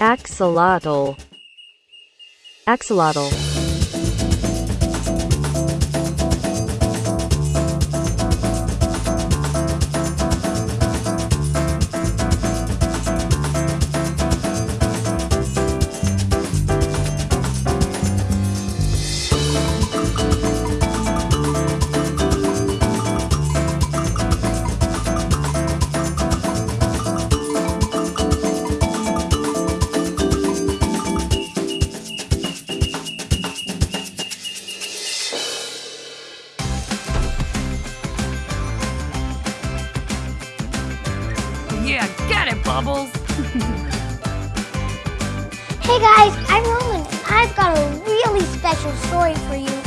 Axolotl. Axolotl. Bubbles. Hey guys, I'm Roland, I've got a really special story for you